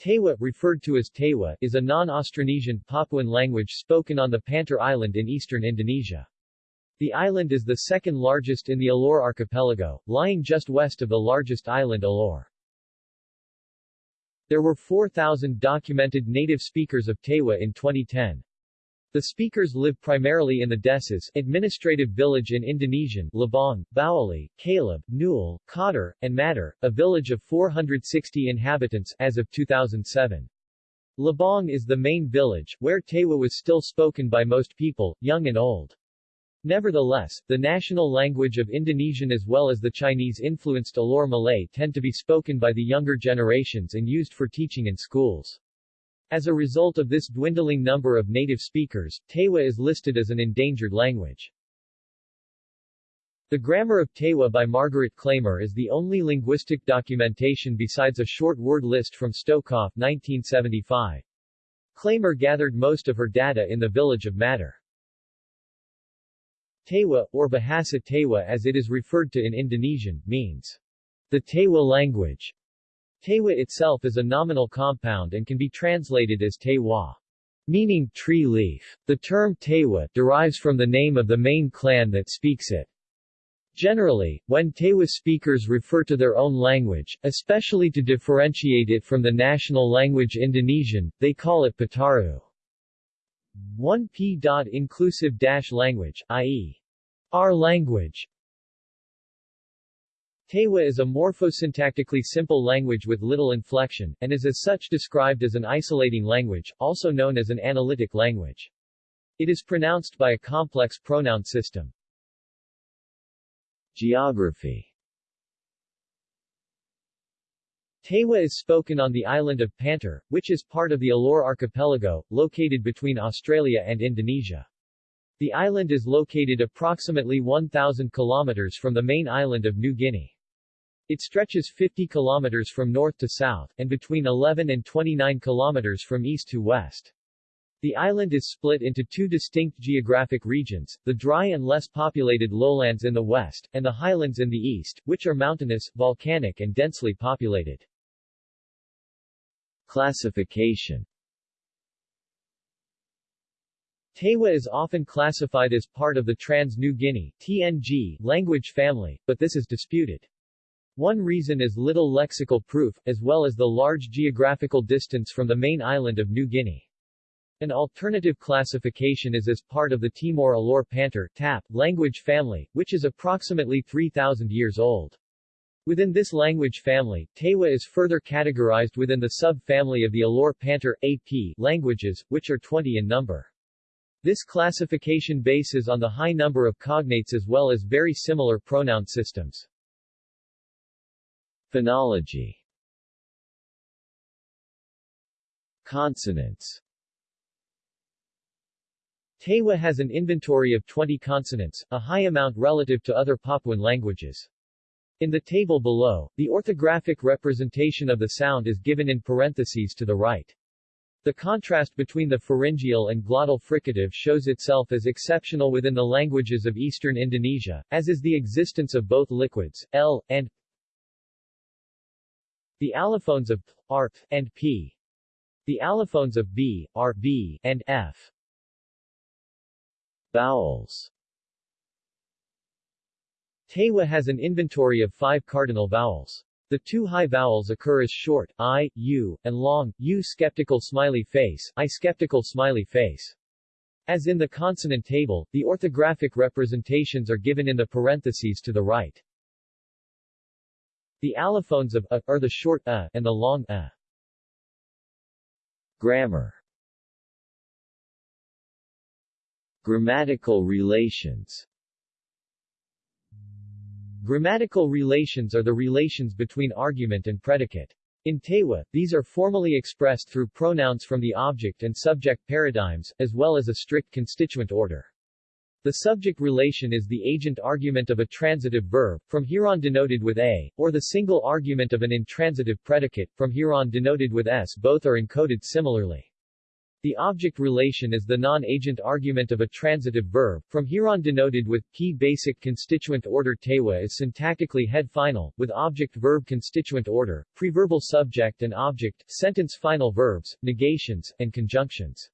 Teiwa, referred to as Tewa, is a non-Austronesian Papuan language spoken on the Pantar Island in eastern Indonesia. The island is the second largest in the Alor archipelago, lying just west of the largest island Alor. There were 4,000 documented native speakers of Teiwa in 2010. The speakers live primarily in the Deses administrative village in Indonesian, Labong, Bawali, Caleb, Newell, Cotter, and Matter, a village of 460 inhabitants as of 2007. Labong is the main village, where Teiwa was still spoken by most people, young and old. Nevertheless, the national language of Indonesian as well as the Chinese-influenced Alor Malay tend to be spoken by the younger generations and used for teaching in schools. As a result of this dwindling number of native speakers, Teiwa is listed as an endangered language. The Grammar of Teiwa by Margaret Klamer is the only linguistic documentation besides a short word list from Stokhof 1975. Klamer gathered most of her data in the village of Matter. Teiwa, or Bahasa Teiwa as it is referred to in Indonesian, means the Teiwa language. Teiwa itself is a nominal compound and can be translated as Tewa, meaning tree leaf. The term Teiwa derives from the name of the main clan that speaks it. Generally, when Teiwa speakers refer to their own language, especially to differentiate it from the national language Indonesian, they call it Pataru. 1p. Inclusive language, i.e. our language, Teiwa is a morphosyntactically simple language with little inflection, and is as such described as an isolating language, also known as an analytic language. It is pronounced by a complex pronoun system. Geography Teiwa is spoken on the island of Pantar, which is part of the Alor archipelago, located between Australia and Indonesia. The island is located approximately 1,000 kilometers from the main island of New Guinea. It stretches 50 kilometers from north to south, and between 11 and 29 kilometers from east to west. The island is split into two distinct geographic regions, the dry and less populated lowlands in the west, and the highlands in the east, which are mountainous, volcanic and densely populated. Classification Teiwa is often classified as part of the Trans-New Guinea TNG language family, but this is disputed. One reason is little lexical proof, as well as the large geographical distance from the main island of New Guinea. An alternative classification is as part of the Timor Alor Pantar TAP language family, which is approximately 3,000 years old. Within this language family, Teiwa is further categorized within the sub-family of the Alor Pantar AP languages, which are 20 in number. This classification bases on the high number of cognates as well as very similar pronoun systems. Phonology Consonants Teiwa has an inventory of 20 consonants, a high amount relative to other Papuan languages. In the table below, the orthographic representation of the sound is given in parentheses to the right. The contrast between the pharyngeal and glottal fricative shows itself as exceptional within the languages of eastern Indonesia, as is the existence of both liquids, L, and the allophones of p, r, and p. The allophones of b, r, b, and f. Vowels Teiwa has an inventory of five cardinal vowels. The two high vowels occur as short, I, U, and long, U skeptical smiley face, I skeptical smiley face. As in the consonant table, the orthographic representations are given in the parentheses to the right. The allophones of a are the short a and the long a. Grammar Grammatical relations Grammatical relations are the relations between argument and predicate. In Teiwa, these are formally expressed through pronouns from the object and subject paradigms, as well as a strict constituent order. The subject relation is the agent argument of a transitive verb, from here on denoted with a, or the single argument of an intransitive predicate, from here on denoted with s. Both are encoded similarly. The object relation is the non-agent argument of a transitive verb, from here on denoted with p basic constituent order Teiwa is syntactically head-final, with object-verb constituent order, preverbal subject and object, sentence-final verbs, negations, and conjunctions.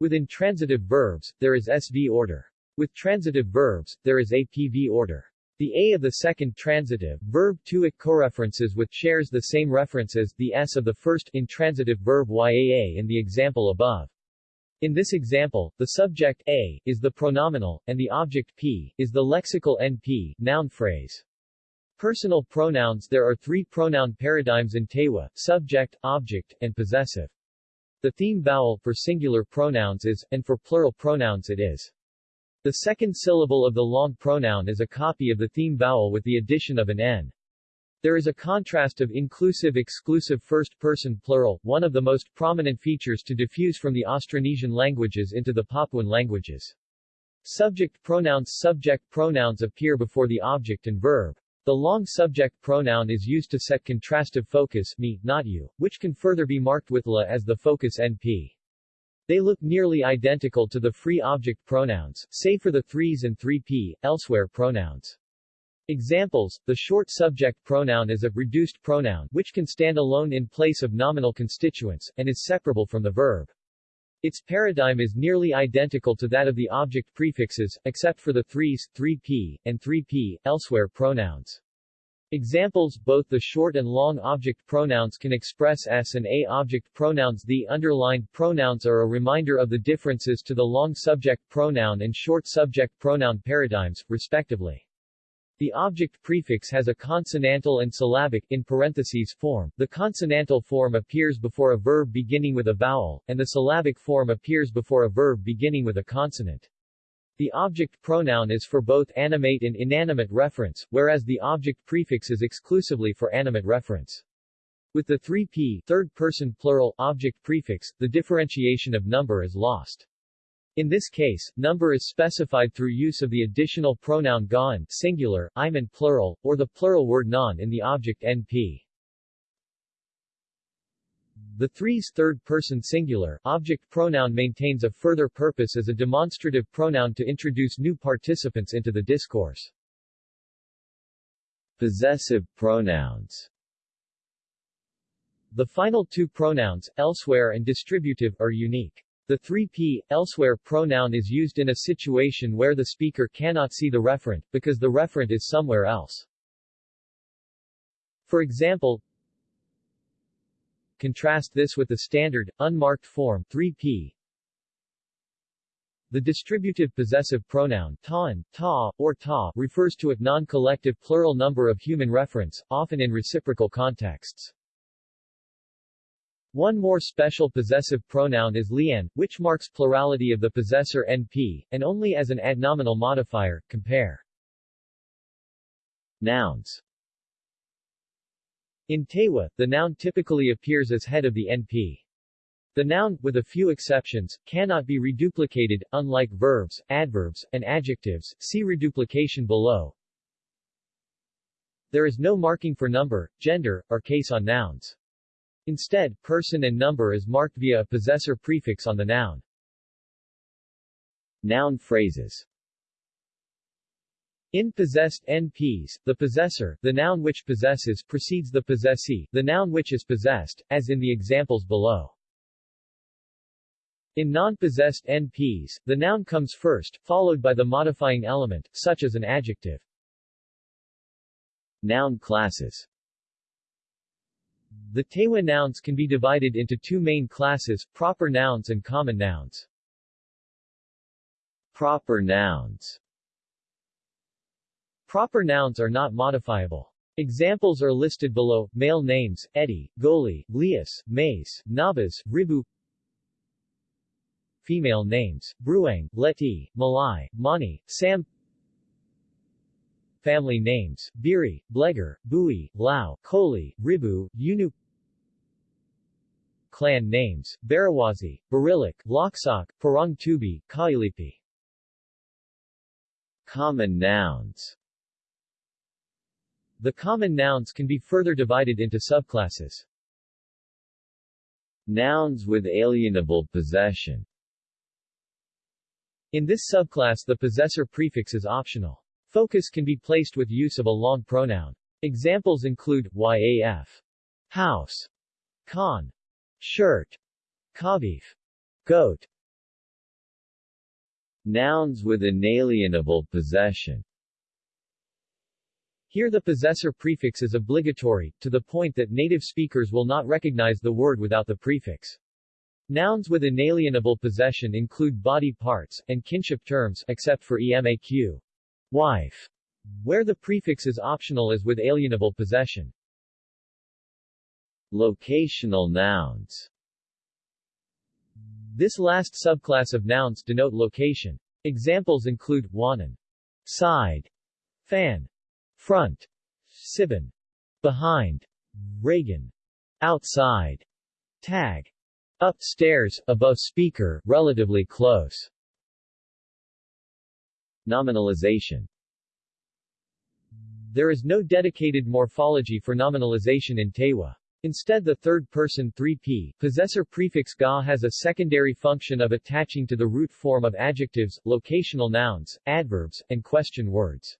With intransitive verbs, there is SV order. With transitive verbs, there is APV order. The A of the second transitive verb to it coreferences with shares the same reference as the S of the first intransitive verb yaa in the example above. In this example, the subject A is the pronominal, and the object P is the lexical NP noun phrase. Personal pronouns There are three pronoun paradigms in Teiwa, subject, object, and possessive. The theme vowel for singular pronouns is, and for plural pronouns it is. The second syllable of the long pronoun is a copy of the theme vowel with the addition of an n. There is a contrast of inclusive-exclusive first-person plural, one of the most prominent features to diffuse from the Austronesian languages into the Papuan languages. Subject pronouns Subject pronouns appear before the object and verb. The long subject pronoun is used to set contrastive focus me, not you, which can further be marked with la as the focus np. They look nearly identical to the free object pronouns, save for the threes and 3p, elsewhere pronouns. Examples, the short subject pronoun is a reduced pronoun which can stand alone in place of nominal constituents, and is separable from the verb. Its paradigm is nearly identical to that of the object prefixes, except for the threes, 3p, and 3p, elsewhere pronouns. Examples Both the short and long object pronouns can express s and a object pronouns The underlined pronouns are a reminder of the differences to the long subject pronoun and short subject pronoun paradigms, respectively. The object prefix has a consonantal and syllabic in parentheses form. The consonantal form appears before a verb beginning with a vowel, and the syllabic form appears before a verb beginning with a consonant. The object pronoun is for both animate and inanimate reference, whereas the object prefix is exclusively for animate reference. With the 3p third-person plural object prefix, the differentiation of number is lost. In this case, number is specified through use of the additional pronoun gaan singular, iman plural, or the plural word non in the object np. The three's third-person singular object pronoun maintains a further purpose as a demonstrative pronoun to introduce new participants into the discourse. Possessive pronouns The final two pronouns, elsewhere and distributive, are unique. The 3p, elsewhere pronoun is used in a situation where the speaker cannot see the referent, because the referent is somewhere else. For example, Contrast this with the standard, unmarked form 3p. The distributive possessive pronoun ta'an, ta, or ta refers to a non-collective plural number of human reference, often in reciprocal contexts. One more special possessive pronoun is lian, which marks plurality of the possessor np, and only as an adnominal modifier, compare. Nouns in Teiwa, the noun typically appears as head of the NP. The noun, with a few exceptions, cannot be reduplicated, unlike verbs, adverbs, and adjectives, see reduplication below. There is no marking for number, gender, or case on nouns. Instead, person and number is marked via a possessor prefix on the noun. Noun phrases in possessed NPs, the possessor, the noun which possesses precedes the possessee, the noun which is possessed, as in the examples below. In non-possessed NPs, the noun comes first, followed by the modifying element, such as an adjective. Noun classes The Teiwa nouns can be divided into two main classes, proper nouns and common nouns. Proper nouns Proper nouns are not modifiable. Examples are listed below, male names, Eddie, Goli, Lias, Mace, Nabas, Ribu Female names, Bruang, Leti, Malai, Mani, Sam. Family names, Biri, Blegar, Bui, Lao, Koli, Ribu, Yunu. Clan names, Barawazi, Barilik, Loksak, Parang Tubi, Kailipi. Common nouns the common nouns can be further divided into subclasses. Nouns with alienable possession In this subclass the possessor prefix is optional. Focus can be placed with use of a long pronoun. Examples include yaf, house, con, shirt, kavif, goat. Nouns with inalienable possession Here the possessor prefix is obligatory, to the point that native speakers will not recognize the word without the prefix. Nouns with inalienable possession include body parts, and kinship terms except for emaq. Wife, where the prefix is optional as with alienable possession. Locational nouns This last subclass of nouns denote location. Examples include wanan, side, fan, front, sibin, behind, Reagan, outside, tag, upstairs, above speaker, relatively close. Nominalization There is no dedicated morphology for nominalization in Teiwa. Instead the third-person 3p possessor prefix ga has a secondary function of attaching to the root form of adjectives, locational nouns, adverbs, and question words.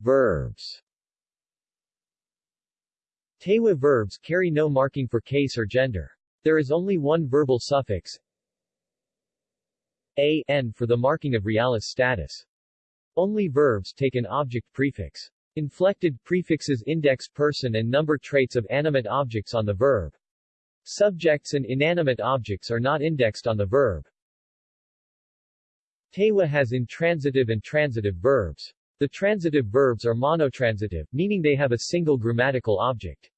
Verbs Teiwa verbs carry no marking for case or gender. There is only one verbal suffix a n for the marking of realis status. Only verbs take an object prefix. Inflected prefixes index person and number traits of animate objects on the verb. Subjects and inanimate objects are not indexed on the verb. Teiwa has intransitive and transitive verbs. The transitive verbs are monotransitive, meaning they have a single grammatical object.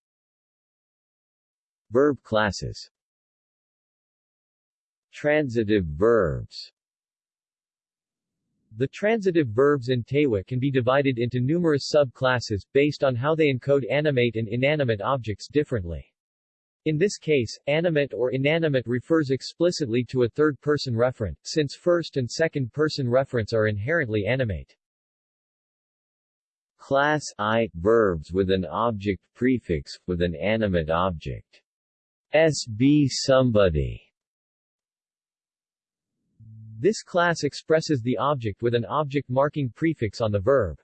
Verb classes Transitive verbs the transitive verbs in Teiwa can be divided into numerous subclasses, based on how they encode animate and inanimate objects differently. In this case, animate or inanimate refers explicitly to a third-person referent, since first and second-person referents are inherently animate. Class I – Verbs with an object prefix, with an animate object. S. Be somebody this class expresses the object with an object marking prefix on the verb.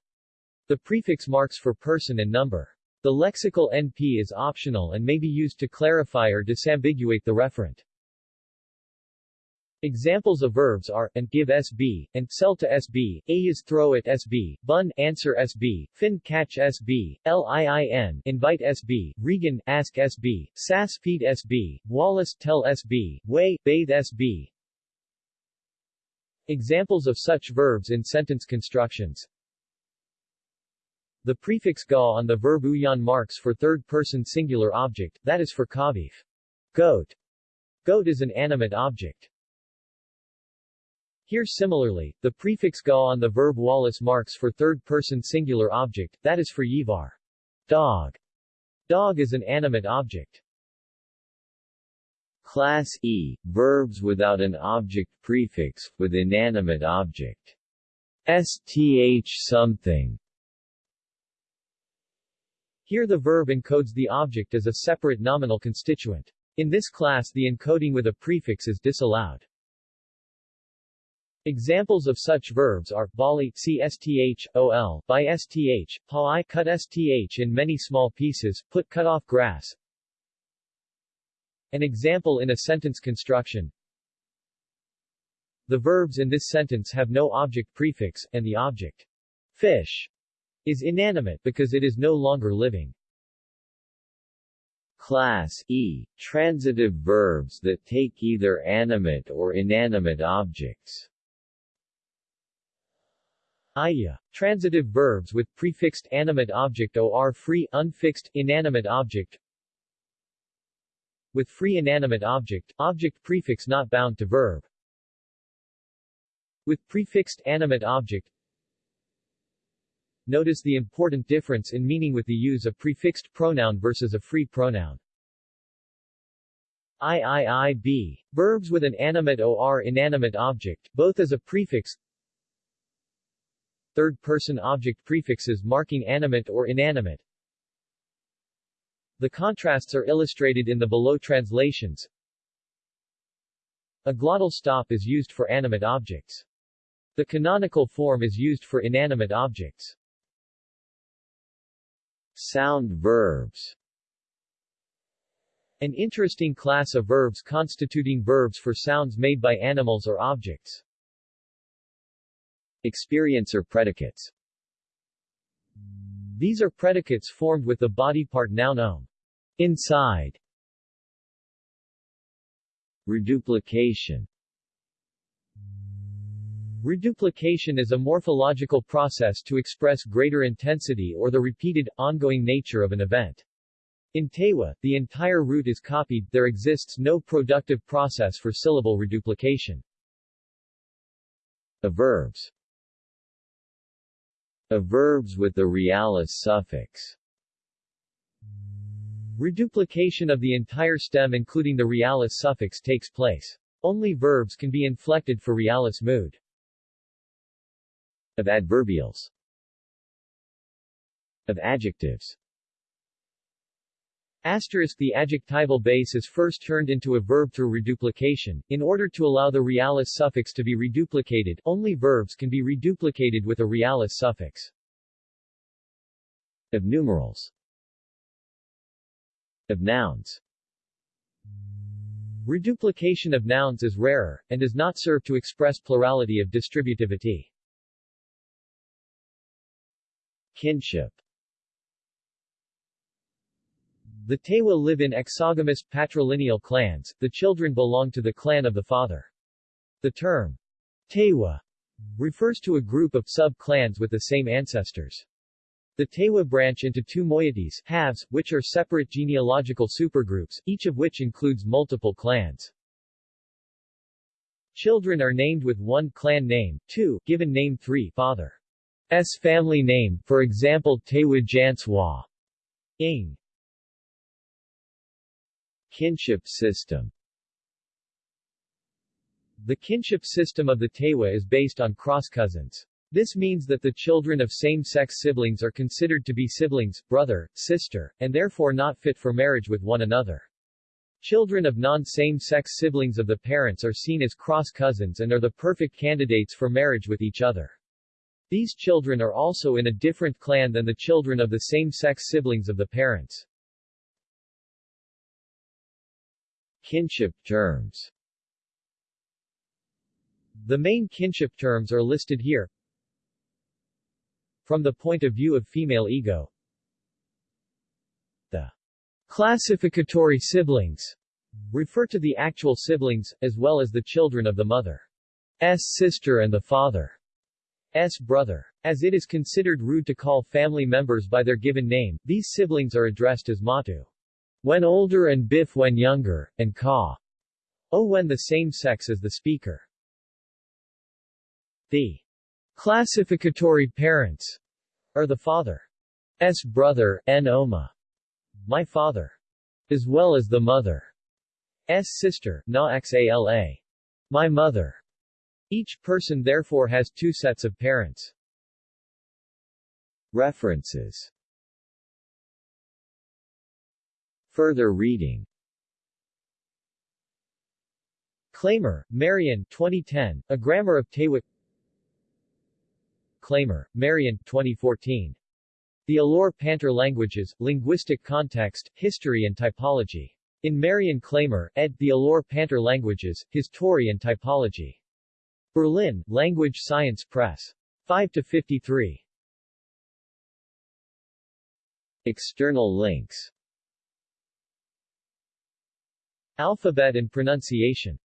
The prefix marks for person and number. The lexical NP is optional and may be used to clarify or disambiguate the referent. Examples of verbs are, and give SB, and sell to SB, a is throw at SB, bun answer SB, fin catch SB, LIIN invite SB, Regan ask SB, sass feed SB, Wallace tell SB, way bathe SB, Examples of such verbs in sentence constructions The prefix ga on the verb uyan marks for third-person singular object, that is for kavif. Goat. Goat is an animate object. Here similarly, the prefix ga on the verb wallace marks for third-person singular object, that is for yivar. Dog. Dog is an animate object. Class E – Verbs without an object prefix, with inanimate object. Sth something Here the verb encodes the object as a separate nominal constituent. In this class the encoding with a prefix is disallowed. Examples of such verbs are bali csth, ol, by sth, pa cut sth in many small pieces, put cut off grass, an example in a sentence construction The verbs in this sentence have no object prefix, and the object fish is inanimate because it is no longer living. Class E. Transitive verbs that take either animate or inanimate objects. Iya. Transitive verbs with prefixed animate object or free, unfixed, inanimate object with free inanimate object, object prefix not bound to verb. With prefixed animate object, Notice the important difference in meaning with the use of prefixed pronoun versus a free pronoun. IIIB. Verbs with an animate or inanimate object, both as a prefix Third-person object prefixes marking animate or inanimate The contrasts are illustrated in the below translations. A glottal stop is used for animate objects. The canonical form is used for inanimate objects. Sound verbs An interesting class of verbs constituting verbs for sounds made by animals or objects. Experiencer predicates These are predicates formed with the body part noun om. Inside. Reduplication Reduplication is a morphological process to express greater intensity or the repeated, ongoing nature of an event. In Teiwa, the entire root is copied, there exists no productive process for syllable reduplication. Averbs verbs with the realis suffix Reduplication of the entire stem including the realis suffix takes place. Only verbs can be inflected for realis mood of adverbials of adjectives Asterisk The adjectival base is first turned into a verb through reduplication. In order to allow the realis suffix to be reduplicated, only verbs can be reduplicated with a realis suffix. Of numerals Of nouns Reduplication of nouns is rarer, and does not serve to express plurality of distributivity. Kinship The Teiwa live in exogamous, patrilineal clans, the children belong to the clan of the father. The term, Teiwa, refers to a group of sub-clans with the same ancestors. The Teiwa branch into two moieties halves, which are separate genealogical supergroups, each of which includes multiple clans. Children are named with one clan name, two, given name three, father. S family name, for example Tewa Janswa. Ing. Kinship system The kinship system of the Teiwa is based on cross-cousins. This means that the children of same-sex siblings are considered to be siblings, brother, sister, and therefore not fit for marriage with one another. Children of non-same-sex siblings of the parents are seen as cross-cousins and are the perfect candidates for marriage with each other. These children are also in a different clan than the children of the same-sex siblings of the parents. Kinship terms The main kinship terms are listed here. From the point of view of female ego, the classificatory siblings refer to the actual siblings, as well as the children of the mother's sister and the father. S. brother. As it is considered rude to call family members by their given name, these siblings are addressed as Matu. When older and Biff when younger, and Ka. O when the same sex as the speaker. The classificatory parents are the father's brother, N. Oma, my father, as well as the mother's sister, Na Xala, my mother. Each person therefore has two sets of parents. References Further reading Klamer, Marian 2010, A Grammar of Teiwa Klamer, Marian 2014. The Alor-Pantar Languages, Linguistic Context, History and Typology. In Marian Klamer, ed. The Alor-Pantar Languages, History and Typology. Berlin, Language Science Press. 5-53. External links Alphabet and pronunciation